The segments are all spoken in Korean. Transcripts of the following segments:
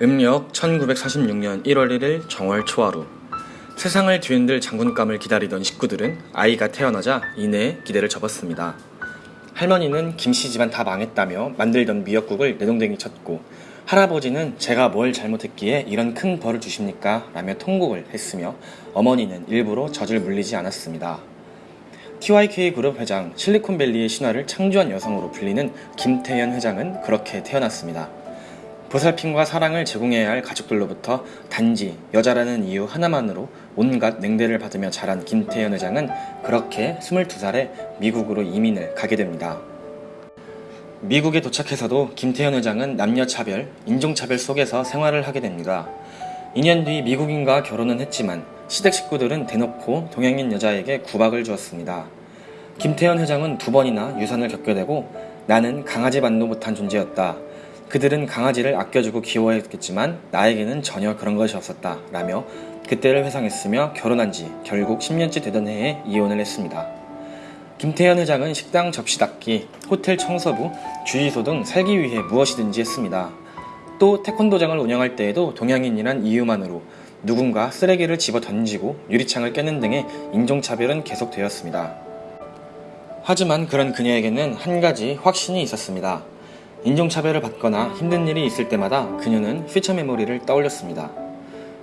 음력 1946년 1월 1일 정월 초하루 세상을 뒤흔들 장군감을 기다리던 식구들은 아이가 태어나자 이내 기대를 접었습니다. 할머니는 김씨 집안 다 망했다며 만들던 미역국을 내동댕이 쳤고 할아버지는 제가 뭘 잘못했기에 이런 큰 벌을 주십니까? 라며 통곡을 했으며 어머니는 일부러 젖을 물리지 않았습니다. TYK 그룹 회장 실리콘밸리의 신화를 창조한 여성으로 불리는 김태현 회장은 그렇게 태어났습니다. 보살핌과 사랑을 제공해야 할 가족들로부터 단지 여자라는 이유 하나만으로 온갖 냉대를 받으며 자란 김태현 회장은 그렇게 22살에 미국으로 이민을 가게 됩니다. 미국에 도착해서도 김태현 회장은 남녀차별, 인종차별 속에서 생활을 하게 됩니다. 2년 뒤 미국인과 결혼은 했지만 시댁 식구들은 대놓고 동양인 여자에게 구박을 주었습니다. 김태현 회장은 두 번이나 유산을 겪게 되고 나는 강아지 반도 못한 존재였다. 그들은 강아지를 아껴주고 귀여워했겠지만 나에게는 전혀 그런 것이 없었다. 라며 그때를 회상했으며 결혼한 지 결국 10년째 되던 해에 이혼을 했습니다. 김태현 회장은 식당 접시 닦기, 호텔 청소부, 주유소 등 살기 위해 무엇이든지 했습니다. 또 태권도장을 운영할 때에도 동양인이란 이유만으로 누군가 쓰레기를 집어 던지고 유리창을 깨는 등의 인종차별은 계속되었습니다. 하지만 그런 그녀에게는 한 가지 확신이 있었습니다. 인종차별을 받거나 힘든 일이 있을 때마다 그녀는 퓨처 메모리를 떠올렸습니다.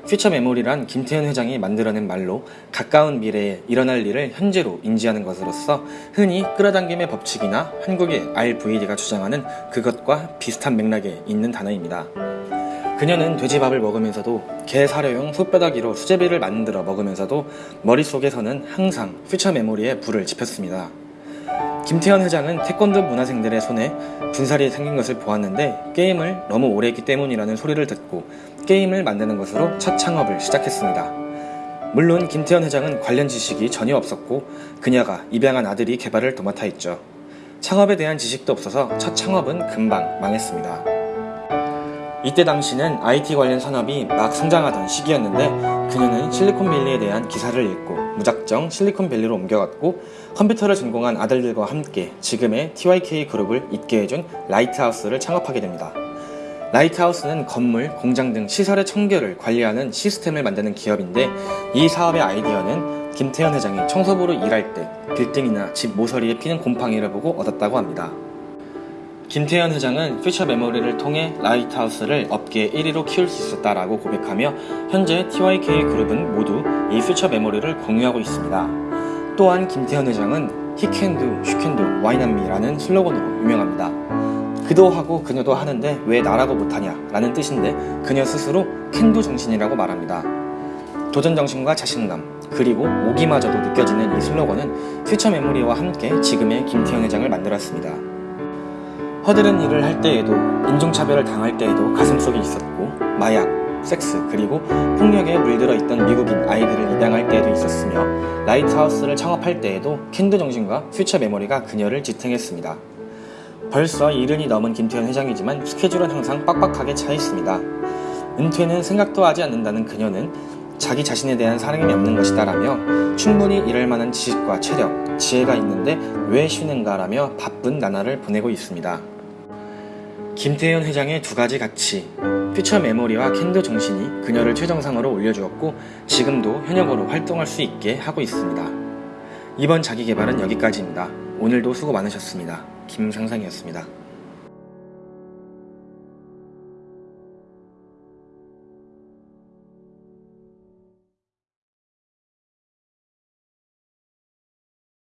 퓨처 메모리란 김태현 회장이 만들어낸 말로 가까운 미래에 일어날 일을 현재로 인지하는 것으로서 흔히 끌어당김의 법칙이나 한국의 RVD가 주장하는 그것과 비슷한 맥락에 있는 단어입니다. 그녀는 돼지밥을 먹으면서도 개 사료용 풋뼈다귀로 수제비를 만들어 먹으면서도 머릿속에서는 항상 퓨처 메모리에 불을 지폈습니다. 김태현 회장은 태권도 문화생들의 손에 분살이 생긴 것을 보았는데 게임을 너무 오래 했기 때문이라는 소리를 듣고 게임을 만드는 것으로 첫 창업을 시작했습니다. 물론 김태현 회장은 관련 지식이 전혀 없었고 그녀가 입양한 아들이 개발을 도맡아 했죠. 창업에 대한 지식도 없어서 첫 창업은 금방 망했습니다. 이때 당시는 IT 관련 산업이 막 성장하던 시기였는데 그녀는 실리콘밸리에 대한 기사를 읽고 무작정 실리콘밸리로 옮겨갔고 컴퓨터를 전공한 아들들과 함께 지금의 TYK 그룹을 있게 해준 Lighthouse를 창업하게 됩니다. Lighthouse는 건물, 공장 등 시설의 청결을 관리하는 시스템을 만드는 기업인데 이 사업의 아이디어는 김태현 회장이 청소부로 일할 때 빌딩이나 집 모서리에 피는 곰팡이를 보고 얻었다고 합니다. 김태현 회장은 future memory를 통해 Lighthouse를 업계 1위로 키울 수 있었다라고 고백하며 현재 TYK 그룹은 모두 이 퓨처 메모리를 공유하고 있습니다. 또한 김태현 회장은 why not me라는 슬로건으로 유명합니다. 그도 하고 그녀도 하는데 왜 나라고 못하냐 라는 뜻인데 그녀 스스로 캔도 정신이라고 말합니다. 도전 정신과 자신감 그리고 오기마저도 느껴지는 이 슬로건은 퓨처 메모리와 함께 지금의 김태현 회장을 만들었습니다. 허드렛 일을 할 때에도 인종차별을 당할 때에도 가슴속에 있었고 마약, 섹스 그리고 폭력에 물들어 있던 미국인 아이들을 입양할 때에도 있었으며 Lighthouse를 창업할 때에도 can do 정신과 future memory가 그녀를 지탱했습니다. 벌써 일흔이 넘은 김태현 회장이지만 스케줄은 항상 빡빡하게 차 있습니다. 은퇴는 생각도 하지 않는다는 그녀는 자기 자신에 대한 사랑이 없는 것이다 라며 충분히 일할 만한 지식과 체력, 지혜가 있는데 왜 쉬는가 라며 바쁜 나날을 보내고 있습니다. 김태현 회장의 두 가지 가치, 퓨처 메모리와 캔도 정신이 그녀를 최정상으로 올려주었고 지금도 현역으로 활동할 수 있게 하고 있습니다. 이번 자기개발은 여기까지입니다. 오늘도 수고 많으셨습니다. 김상상이었습니다.